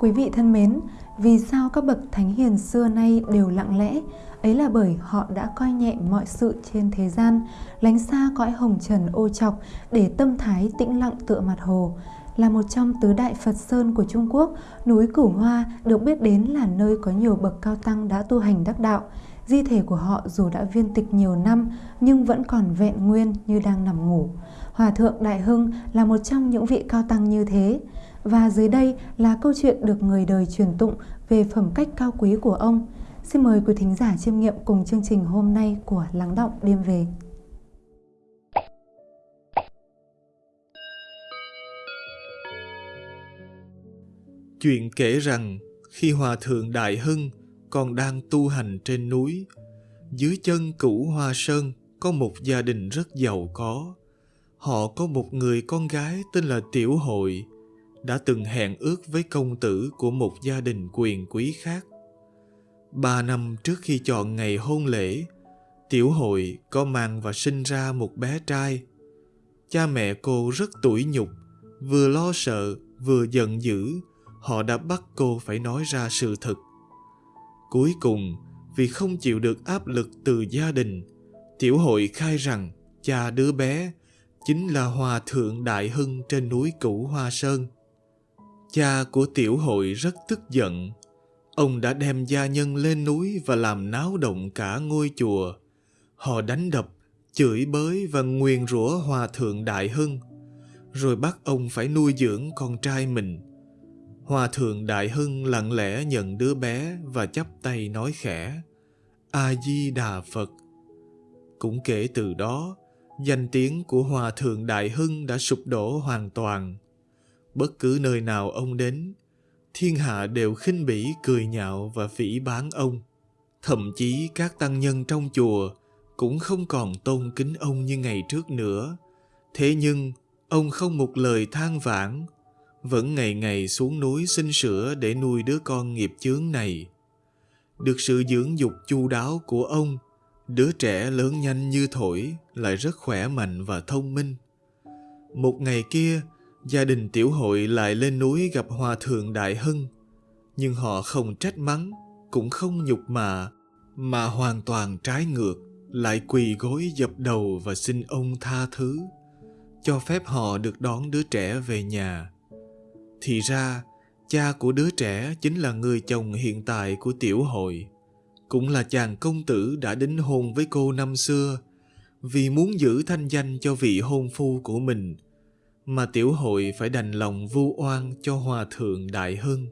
Quý vị thân mến, vì sao các bậc thánh hiền xưa nay đều lặng lẽ? Ấy là bởi họ đã coi nhẹ mọi sự trên thế gian, lánh xa cõi hồng trần ô trọc để tâm thái tĩnh lặng tựa mặt hồ. Là một trong tứ đại Phật Sơn của Trung Quốc, núi Cửu Hoa được biết đến là nơi có nhiều bậc cao tăng đã tu hành đắc đạo. Di thể của họ dù đã viên tịch nhiều năm nhưng vẫn còn vẹn nguyên như đang nằm ngủ. Hòa thượng Đại Hưng là một trong những vị cao tăng như thế. Và dưới đây là câu chuyện được người đời truyền tụng về phẩm cách cao quý của ông. Xin mời quý thính giả chiêm nghiệm cùng chương trình hôm nay của Lắng Động Đêm Về. Chuyện kể rằng khi Hòa Thượng Đại Hưng còn đang tu hành trên núi, dưới chân cửu Hoa Sơn có một gia đình rất giàu có. Họ có một người con gái tên là Tiểu Hội, đã từng hẹn ước với công tử của một gia đình quyền quý khác. Ba năm trước khi chọn ngày hôn lễ, Tiểu Hội có mang và sinh ra một bé trai. Cha mẹ cô rất tủi nhục, vừa lo sợ vừa giận dữ, họ đã bắt cô phải nói ra sự thật. Cuối cùng, vì không chịu được áp lực từ gia đình, Tiểu Hội khai rằng cha đứa bé chính là Hòa Thượng Đại Hưng trên núi Cửu Hoa Sơn. Cha của tiểu hội rất tức giận. Ông đã đem gia nhân lên núi và làm náo động cả ngôi chùa. Họ đánh đập, chửi bới và nguyền rủa hòa thượng Đại Hưng, rồi bắt ông phải nuôi dưỡng con trai mình. Hòa thượng Đại Hưng lặng lẽ nhận đứa bé và chắp tay nói khẽ, A-di-đà Phật. Cũng kể từ đó, danh tiếng của Hòa thượng Đại Hưng đã sụp đổ hoàn toàn. Bất cứ nơi nào ông đến, thiên hạ đều khinh bỉ cười nhạo và phỉ bán ông. Thậm chí các tăng nhân trong chùa cũng không còn tôn kính ông như ngày trước nữa. Thế nhưng, ông không một lời than vãn, vẫn ngày ngày xuống núi xin sữa để nuôi đứa con nghiệp chướng này. Được sự dưỡng dục chu đáo của ông, đứa trẻ lớn nhanh như thổi, lại rất khỏe mạnh và thông minh. Một ngày kia, gia đình tiểu hội lại lên núi gặp hòa thượng Đại Hưng. Nhưng họ không trách mắng, cũng không nhục mạ, mà hoàn toàn trái ngược, lại quỳ gối dập đầu và xin ông tha thứ, cho phép họ được đón đứa trẻ về nhà. Thì ra, cha của đứa trẻ chính là người chồng hiện tại của tiểu hội, cũng là chàng công tử đã đính hôn với cô năm xưa, vì muốn giữ thanh danh cho vị hôn phu của mình – mà tiểu hội phải đành lòng vu oan cho hòa thượng đại hưng.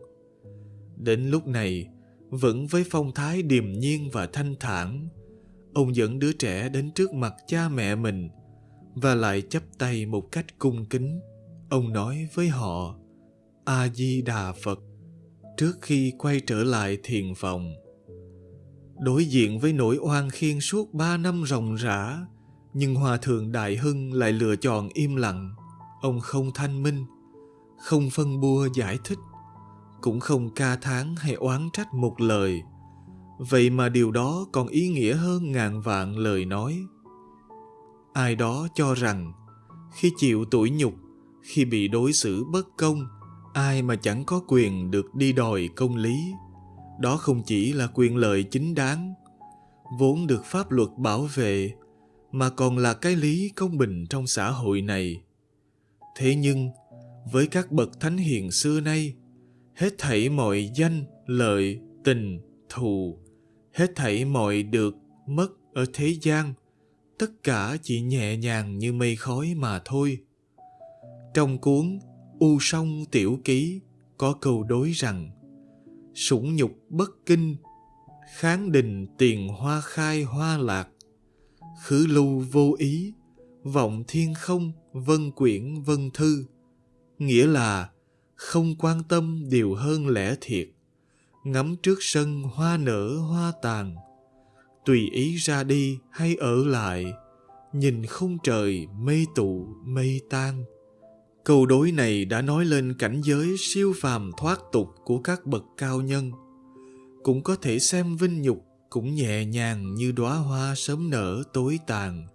Đến lúc này vẫn với phong thái điềm nhiên và thanh thản ông dẫn đứa trẻ đến trước mặt cha mẹ mình và lại chắp tay một cách cung kính. Ông nói với họ a di đà phật trước khi quay trở lại thiền phòng đối diện với nỗi oan khiên suốt ba năm ròng rã, nhưng hòa thượng đại hưng lại lựa chọn im lặng. Ông không thanh minh, không phân bua giải thích, cũng không ca thán hay oán trách một lời. Vậy mà điều đó còn ý nghĩa hơn ngàn vạn lời nói. Ai đó cho rằng, khi chịu tủi nhục, khi bị đối xử bất công, ai mà chẳng có quyền được đi đòi công lý đó không chỉ là quyền lợi chính đáng vốn được pháp luật bảo vệ mà còn là cái lý công bình trong xã hội này Thế nhưng, với các bậc thánh hiền xưa nay, hết thảy mọi danh, lợi, tình, thù, hết thảy mọi được, mất ở thế gian, tất cả chỉ nhẹ nhàng như mây khói mà thôi. Trong cuốn U Song Tiểu Ký có câu đối rằng Sủng nhục bất kinh, kháng đình tiền hoa khai hoa lạc, khứ lưu vô ý, vọng thiên không vân quyển vân thư. Nghĩa là không quan tâm điều hơn lẽ thiệt ngắm trước sân hoa nở hoa tàn. Tùy ý ra đi hay ở lại nhìn không trời mây tụ mây tan câu đối này đã nói lên cảnh giới siêu phàm thoát tục của các bậc cao nhân. Cũng có thể xem vinh nhục cũng nhẹ nhàng như đóa hoa sớm nở tối tàn,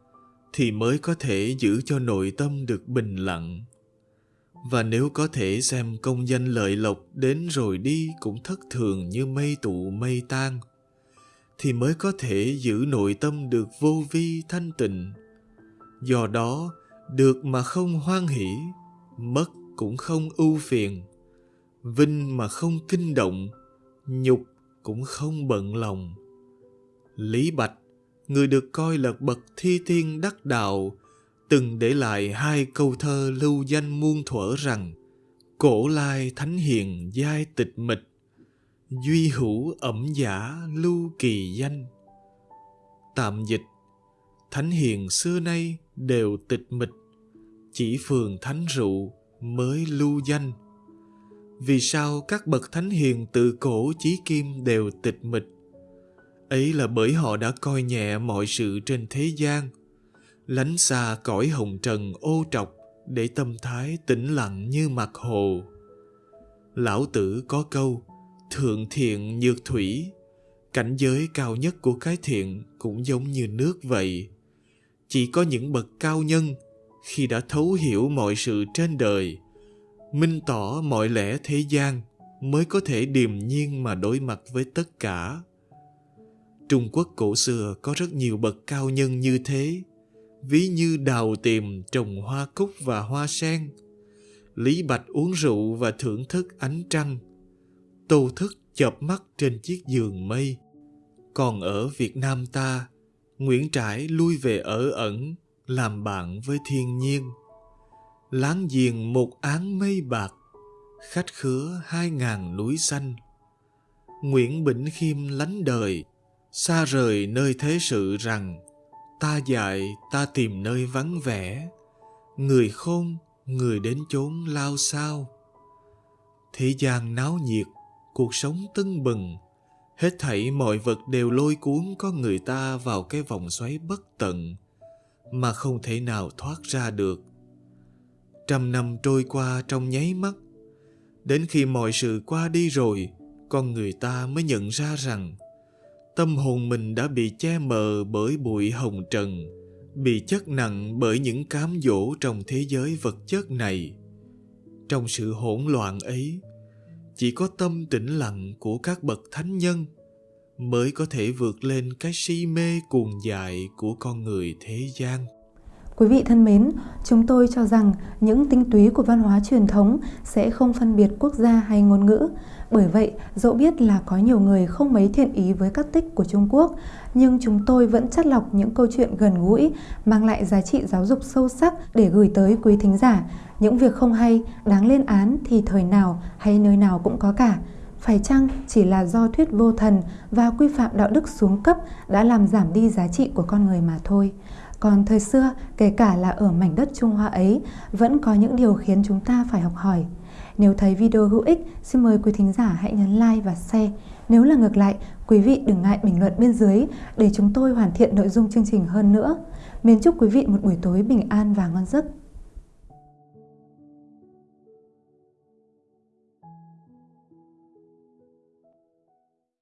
thì mới có thể giữ cho nội tâm được bình lặng. Và nếu có thể xem công danh lợi lộc đến rồi đi cũng thất thường như mây tụ mây tan, thì mới có thể giữ nội tâm được vô vi thanh tịnh. Do đó, được mà không hoan hỷ mất cũng không ưu phiền. Vinh mà không kinh động, nhục cũng không bận lòng. Lý bạch, người được coi là bậc thi thiên đắc đạo, từng để lại hai câu thơ lưu danh muôn thuở rằng, cổ lai thánh hiền giai tịch mịch, duy hữu ẩm giả lưu kỳ danh. Tạm dịch, thánh hiền xưa nay đều tịch mịch chỉ phường thánh rượu mới lưu danh. Vì sao các bậc thánh hiền từ cổ chí kim đều tịch mịch? Ấy là bởi họ đã coi nhẹ mọi sự trên thế gian, lánh xa cõi hồng trần ô trọc để tâm thái tĩnh lặng như mặt hồ. Lão tử có câu, thượng thiện nhược thủy cảnh giới cao nhất của cái thiện cũng giống như nước vậy. Chỉ có những bậc cao nhân khi đã thấu hiểu mọi sự trên đời, minh tỏ mọi lẽ thế gian mới có thể điềm nhiên mà đối mặt với tất cả. Trung quốc cổ xưa có rất nhiều bậc cao nhân như thế, ví như đào tìm trồng hoa cúc và hoa sen, lý bạch uống rượu và thưởng thức ánh trăng, tô thức chợp mắt trên chiếc giường mây. Còn ở việt nam ta, nguyễn trãi lui về ở ẩn làm bạn với thiên nhiên. Láng giềng một áng mây bạc khách khứa hai ngàn núi xanh. Nguyễn bỉnh khiêm lánh đời, xa rời nơi thế sự rằng, ta dạy, ta tìm nơi vắng vẻ. Người khôn, người đến chốn lao sao? Thế gian náo nhiệt, cuộc sống tưng bừng. Hết thảy mọi vật đều lôi cuốn con người ta vào cái vòng xoáy bất tận mà không thể nào thoát ra được. Trăm năm trôi qua trong nháy mắt, đến khi mọi sự qua đi rồi, con người ta mới nhận ra rằng tâm hồn mình đã bị che mờ bởi bụi hồng trần, bị chất nặng bởi những cám dỗ trong thế giới vật chất này. Trong sự hỗn loạn ấy, chỉ có tâm tĩnh lặng của các bậc thánh nhân mới có thể vượt lên cái si mê cuồng dại của con người thế gian Quý vị thân mến, chúng tôi cho rằng những tinh túy của văn hóa truyền thống sẽ không phân biệt quốc gia hay ngôn ngữ. Bởi vậy, dẫu biết là có nhiều người không mấy thiện ý với các tích của Trung Quốc, nhưng chúng tôi vẫn chắt lọc những câu chuyện gần gũi, mang lại giá trị giáo dục sâu sắc để gửi tới quý thính giả. Những việc không hay, đáng lên án thì thời nào hay nơi nào cũng có cả. Phải chăng chỉ là do thuyết vô thần và quy phạm đạo đức xuống cấp đã làm giảm đi giá trị của con người mà thôi? Còn thời xưa, kể cả là ở mảnh đất Trung Hoa ấy, vẫn có những điều khiến chúng ta phải học hỏi. Nếu thấy video hữu ích, xin mời quý thính giả hãy nhấn like và share. Nếu là ngược lại, quý vị đừng ngại bình luận bên dưới để chúng tôi hoàn thiện nội dung chương trình hơn nữa. Mến chúc quý vị một buổi tối bình an và ngon giấc.